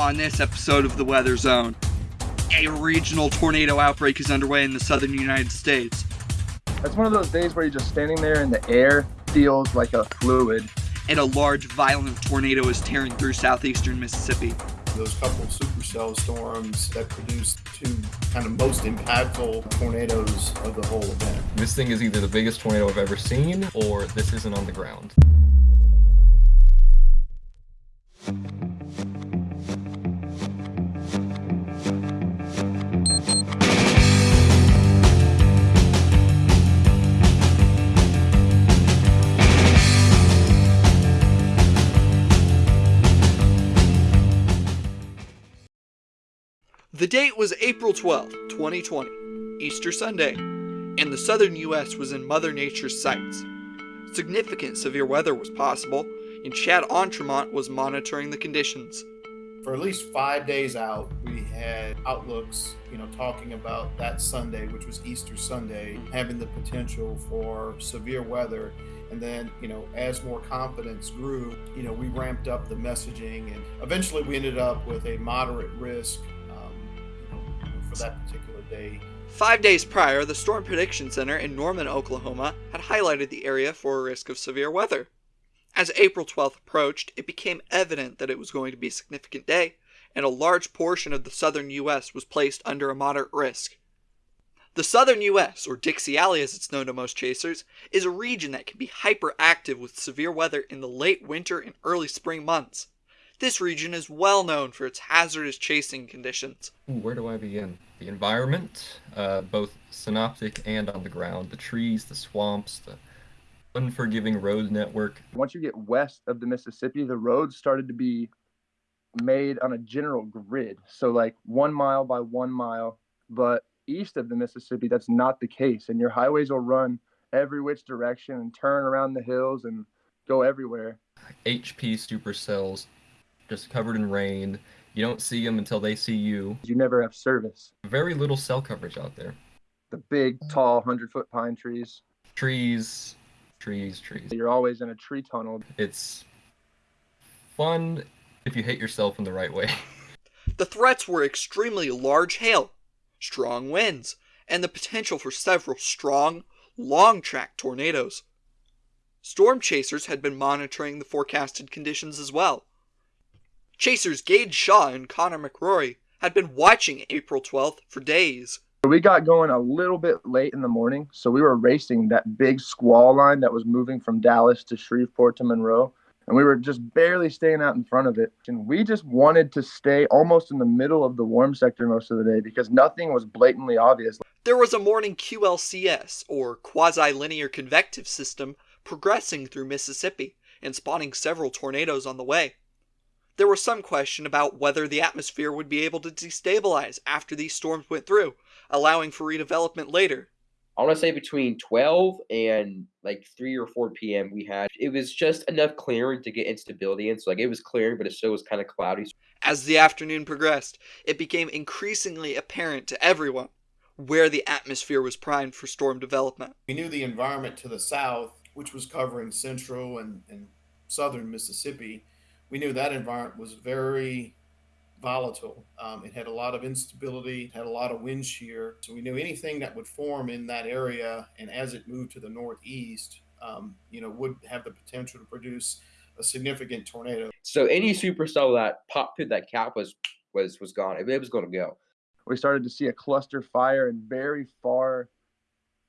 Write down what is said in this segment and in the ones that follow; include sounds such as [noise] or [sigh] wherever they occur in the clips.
On this episode of the Weather Zone, a regional tornado outbreak is underway in the southern United States. It's one of those days where you're just standing there and the air feels like a fluid. And a large, violent tornado is tearing through southeastern Mississippi. Those couple supercell storms that produced two kind of most impactful tornadoes of the whole event. This thing is either the biggest tornado I've ever seen, or this isn't on the ground. The date was April 12, 2020, Easter Sunday, and the southern U.S. was in Mother Nature's sights. Significant severe weather was possible, and Chad Entremont was monitoring the conditions. For at least five days out, we had outlooks, you know, talking about that Sunday, which was Easter Sunday, having the potential for severe weather. And then, you know, as more confidence grew, you know, we ramped up the messaging, and eventually we ended up with a moderate risk for that particular day. Five days prior, the Storm Prediction Center in Norman, Oklahoma, had highlighted the area for a risk of severe weather. As April 12th approached, it became evident that it was going to be a significant day, and a large portion of the southern U.S. was placed under a moderate risk. The southern U.S., or Dixie Alley as it's known to most chasers, is a region that can be hyperactive with severe weather in the late winter and early spring months. This region is well known for its hazardous chasing conditions. Where do I begin? The environment, uh, both synoptic and on the ground, the trees, the swamps, the unforgiving road network. Once you get west of the Mississippi, the roads started to be made on a general grid. So, like one mile by one mile. But east of the Mississippi, that's not the case. And your highways will run every which direction and turn around the hills and go everywhere. HP supercells, just covered in rain. You don't see them until they see you. You never have service. Very little cell coverage out there. The big, tall, 100 foot pine trees. Trees, trees, trees. You're always in a tree tunnel. It's fun if you hit yourself in the right way. [laughs] The threats were extremely large hail, strong winds, and the potential for several strong, long track tornadoes. Storm chasers had been monitoring the forecasted conditions as well. Chasers Gage Shaw and Connor McRory had been watching April 12th for days. We got going a little bit late in the morning, so we were racing that big squall line that was moving from Dallas to Shreveport to Monroe, and we were just barely staying out in front of it. And we just wanted to stay almost in the middle of the warm sector most of the day because nothing was blatantly obvious. There was a morning QLCS, or quasi linear convective system, progressing through Mississippi and spawning several tornadoes on the way. There was some question about whether the atmosphere would be able to destabilize after these storms went through, allowing for redevelopment later. I want to say between 12 and like 3 or 4 p.m. we had it was just enough clearing to get instability in. So like it was clearing, but it still was kind of cloudy. As the afternoon progressed, it became increasingly apparent to everyone where the atmosphere was primed for storm development. We knew the environment to the south, which was covering central and, and southern Mississippi, we knew that environment was very volatile. Um, it had a lot of instability, had a lot of wind shear. So we knew anything that would form in that area, and as it moved to the northeast, um, you know, would have the potential to produce a significant tornado. So any supercell that popped through that cap was was was gone. It was going to go. We started to see a cluster fire in very far,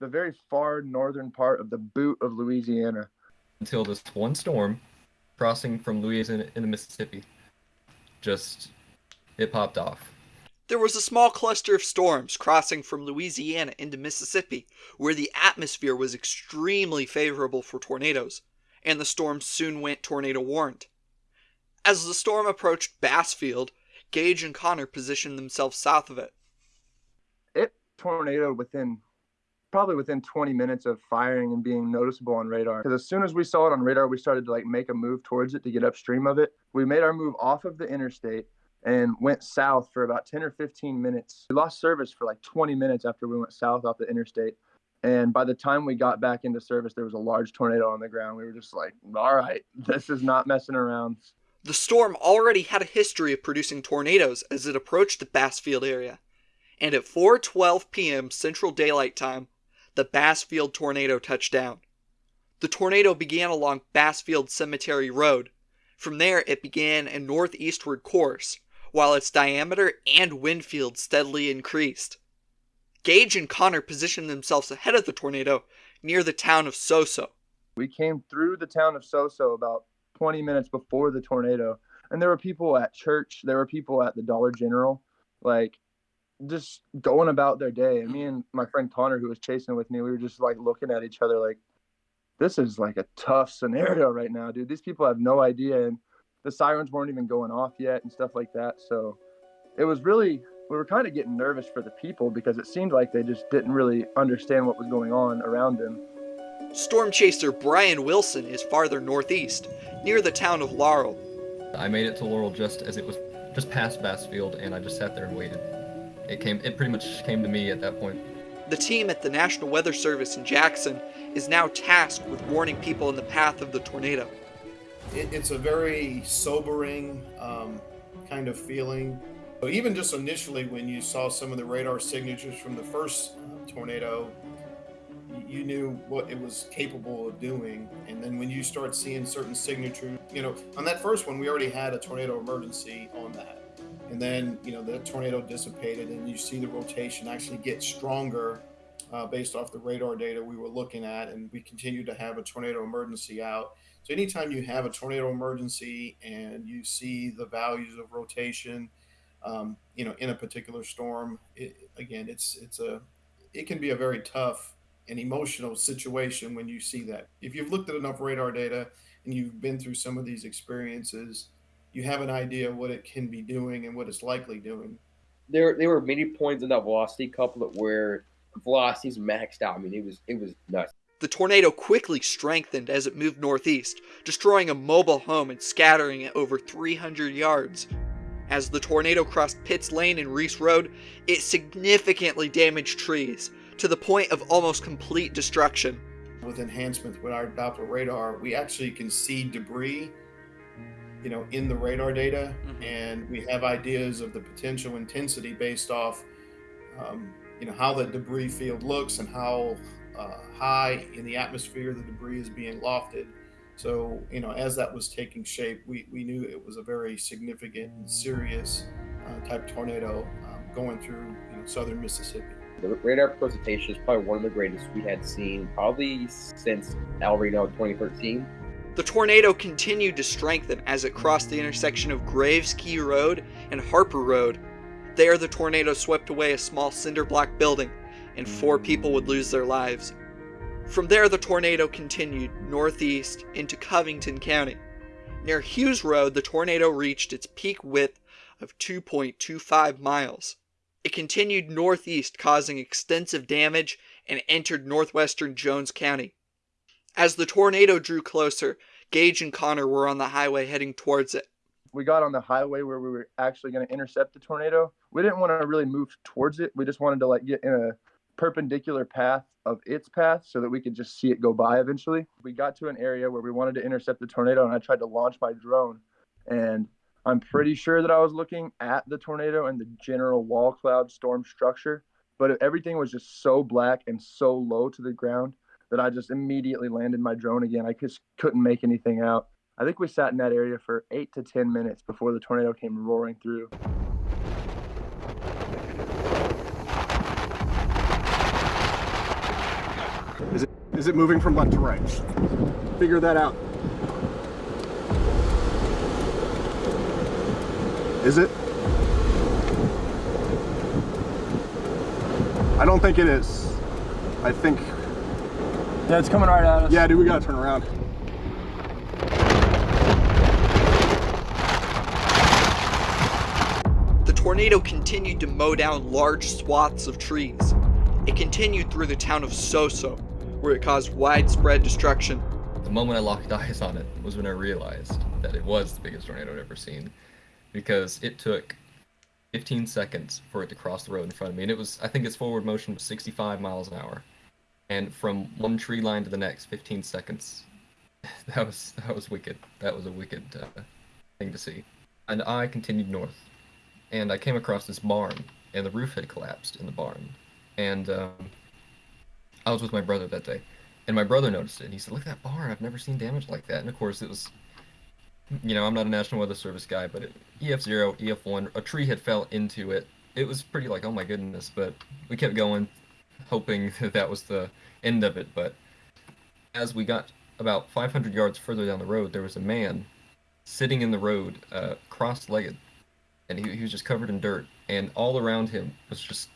the very far northern part of the boot of Louisiana. Until this one storm crossing from Louisiana into Mississippi just it popped off. There was a small cluster of storms crossing from Louisiana into Mississippi, where the atmosphere was extremely favorable for tornadoes, and the storm soon went tornado warned. As the storm approached Bassfield, Gage and Connor positioned themselves south of it. It tornadoed within probably within 20 minutes of firing and being noticeable on radar. Because as soon as we saw it on radar, we started to like make a move towards it to get upstream of it. We made our move off of the interstate and went south for about 10 or 15 minutes. We lost service for like 20 minutes after we went south off the interstate. And by the time we got back into service, there was a large tornado on the ground. We were just like, all right, this is not messing around. The storm already had a history of producing tornadoes as it approached the Bassfield area, and at 4:12 p.m. Central Daylight Time, the Bassfield tornado touched down. The tornado began along Bassfield Cemetery Road. From there, it began a northeastward course, while its diameter and wind field steadily increased. Gage and Connor positioned themselves ahead of the tornado near the town of Soso. We came through the town of Soso about 20 minutes before the tornado, and there were people at church, there were people at the Dollar General, like just going about their day. And me mm-hmm. and my friend Connor, who was chasing with me, we were just like looking at each other like, this is like a tough scenario [laughs] right now, dude. These people have no idea. And the sirens weren't even going off yet and stuff like that. So it was really, we were kind of getting nervous for the people because it seemed like they just didn't really understand what was going on around them. Storm chaser Brian Wilson is farther northeast, near the town of Laurel. I made it to Laurel just as it was just past Bassfield, and I just sat there and waited. It came. It pretty much came to me at that point. The team at the National Weather Service in Jackson is now tasked with warning people in the path of the tornado. It, it's a very sobering um, kind of feeling. So even just initially, when you saw some of the radar signatures from the first uh, tornado, you knew what it was capable of doing. And then when you start seeing certain signatures, you know, on that first one, we already had a tornado emergency on that. And then, you know, the tornado dissipated and you see the rotation actually get stronger uh, based off the radar data we were looking at. And we continue to have a tornado emergency out. So anytime you have a tornado emergency and you see the values of rotation, um, you know, in a particular storm, it, again, it's, it's a, it can be a very tough and emotional situation when you see that. If you've looked at enough radar data and you've been through some of these experiences, you have an idea what it can be doing and what it's likely doing. There, there were many points in that velocity couplet where velocities maxed out. I mean, it was it was nuts. The tornado quickly strengthened as it moved northeast, destroying a mobile home and scattering it over 300 yards. As the tornado crossed Pitts Lane and Reese Road, it significantly damaged trees, to the point of almost complete destruction. With enhancements with our Doppler radar, we actually can see debris, you know, in the radar data, mm-hmm. and we have ideas of the potential intensity based off, um, you know, how the debris field looks and how uh, high in the atmosphere the debris is being lofted. So, you know, as that was taking shape, we, we knew it was a very significant and serious uh, type tornado um, going through you know, southern Mississippi. The radar presentation is probably one of the greatest we had seen probably since El Reno 2013. The tornado continued to strengthen as it crossed the intersection of Graves Key Road and Harper Road. There, the tornado swept away a small cinder block building, and four people would lose their lives. From there, the tornado continued northeast into Covington County. Near Hughes Road, the tornado reached its peak width of 2.25 miles. It continued northeast, causing extensive damage, and entered northwestern Jones County. As the tornado drew closer, Gage and Connor were on the highway heading towards it. We got on the highway where we were actually going to intercept the tornado. We didn't want to really move towards it. We just wanted to like get in a perpendicular path of its path so that we could just see it go by eventually. We got to an area where we wanted to intercept the tornado and I tried to launch my drone and I'm pretty sure that I was looking at the tornado and the general wall cloud storm structure, but everything was just so black and so low to the ground that I just immediately landed my drone again. I just couldn't make anything out. I think we sat in that area for eight to 10 minutes before the tornado came roaring through. Is it, is it moving from left to right? Figure that out. Is it? I don't think it is. I think... Yeah, it's coming right at us. Yeah, dude, we gotta turn around. The tornado continued to mow down large swaths of trees. It continued through the town of Soso, where it caused widespread destruction. The moment I locked [laughs] eyes on it was when I realized that it was the biggest tornado I'd ever seen because it took 15 seconds for it to cross the road in front of me, and it was I think its forward motion was 65 miles an hour, and from one tree line to the next, 15 seconds. [laughs] That was that was wicked. That was a wicked uh, thing to see. And I continued north, and I came across this barn, and the roof had collapsed in the barn. And um, I was with my brother that day, and my brother noticed it. And he said, "Look at that barn! I've never seen damage like that." And of course, it was, you know, I'm not a National Weather Service guy, but it, EF zero, EF one, a tree had fell into it. It was pretty like, oh my goodness, but we kept going, hoping [laughs] that that was the end of it. But as we got about 500 yards further down the road, there was a man sitting in the road, uh, cross-legged, and he, he was just covered in dirt. And all around him was just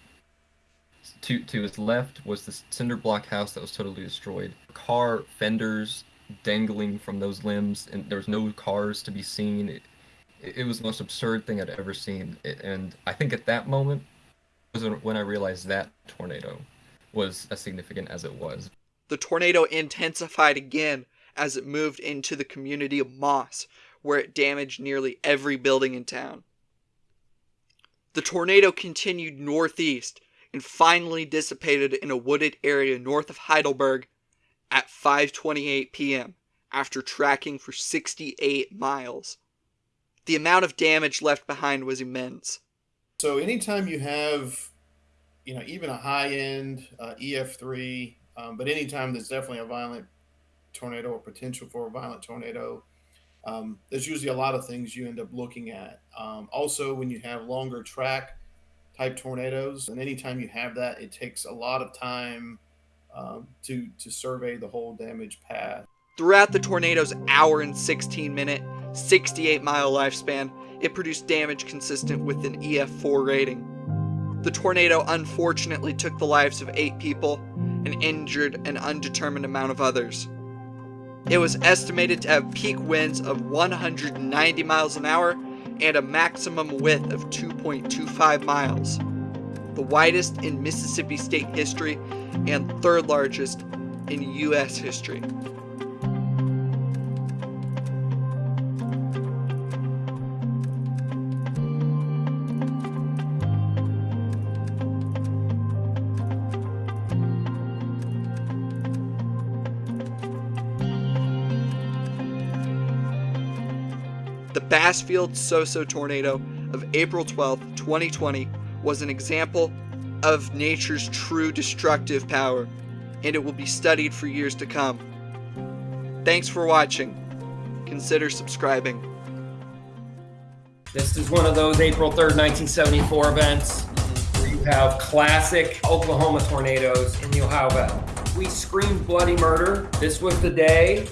to to his left was this cinder block house that was totally destroyed. Car fenders dangling from those limbs, and there was no cars to be seen. It, it was the most absurd thing I'd ever seen. And I think at that moment was when I realized that tornado was as significant as it was. The tornado intensified again as it moved into the community of Moss, where it damaged nearly every building in town. The tornado continued northeast and finally dissipated in a wooded area north of Heidelberg at 5:28 p.m. after tracking for 68 miles. The amount of damage left behind was immense. So anytime you have, you know, even a high end uh, EF3, um, but anytime there's definitely a violent tornado or potential for a violent tornado, um, there's usually a lot of things you end up looking at. Um, also, when you have longer track type tornadoes, and anytime you have that, it takes a lot of time um, to to survey the whole damage path. Throughout the tornado's hour and 16 minute, 68 mile lifespan, it produced damage consistent with an EF4 rating. The tornado unfortunately took the lives of eight people and injured an undetermined amount of others. It was estimated to have peak winds of 190 miles an hour and a maximum width of 2.25 miles, the widest in Mississippi state history and third largest in U.S. history. Bassfield Soso tornado of April 12, 2020 was an example of nature's true destructive power, and it will be studied for years to come. Thanks for watching. Consider subscribing. This is one of those April 3rd, 1974 events where you have classic Oklahoma tornadoes in you'll have a we screamed bloody murder. This was the day